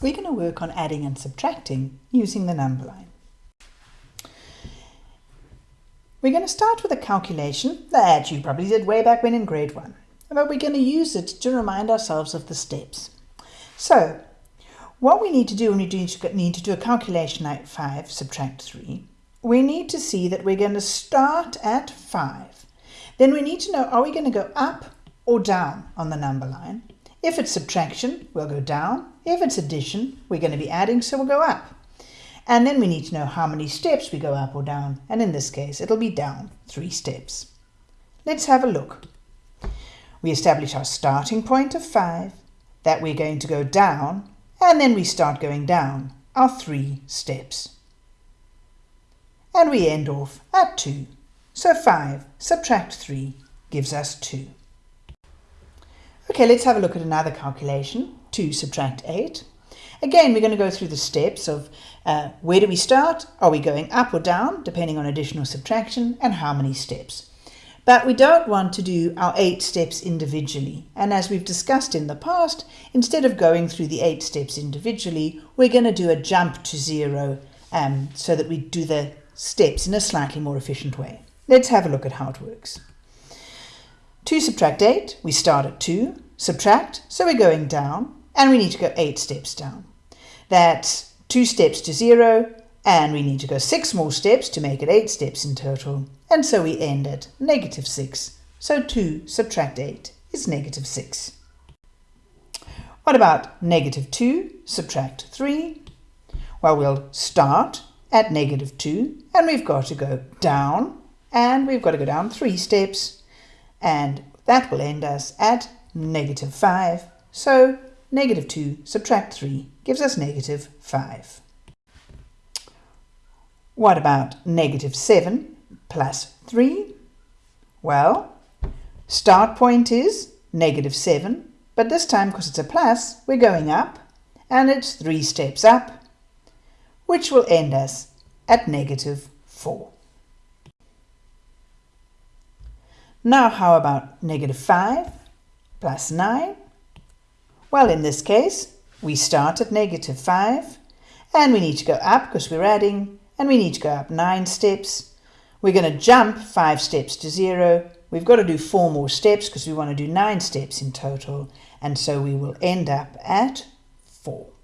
we're going to work on adding and subtracting using the number line. We're going to start with a calculation that you probably did way back when in grade 1, but we're going to use it to remind ourselves of the steps. So, what we need to do when we do need to do a calculation like 5 subtract 3, we need to see that we're going to start at 5. Then we need to know, are we going to go up or down on the number line? If it's subtraction, we'll go down. If it's addition, we're going to be adding, so we'll go up. And then we need to know how many steps we go up or down. And in this case, it'll be down three steps. Let's have a look. We establish our starting point of 5, that we're going to go down, and then we start going down our three steps. And we end off at 2. So 5 subtract 3 gives us 2. Okay, let's have a look at another calculation. 2 subtract 8. Again, we're going to go through the steps of uh, where do we start? Are we going up or down, depending on addition or subtraction, and how many steps? But we don't want to do our eight steps individually. And as we've discussed in the past, instead of going through the eight steps individually, we're going to do a jump to zero um, so that we do the steps in a slightly more efficient way. Let's have a look at how it works. 2 subtract 8, we start at 2, subtract, so we're going down, and we need to go 8 steps down. That's 2 steps to 0, and we need to go 6 more steps to make it 8 steps in total, and so we end at negative 6. So 2 subtract 8 is negative 6. What about negative 2 subtract 3? Well, we'll start at negative 2, and we've got to go down, and we've got to go down 3 steps, and that will end us at negative 5. So negative 2 subtract 3 gives us negative 5. What about negative 7 plus 3? Well, start point is negative 7, but this time because it's a plus, we're going up, and it's 3 steps up, which will end us at negative 4. Now how about negative 5 plus 9? Well, in this case, we start at negative 5 and we need to go up because we're adding and we need to go up 9 steps. We're going to jump 5 steps to 0. We've got to do 4 more steps because we want to do 9 steps in total and so we will end up at 4.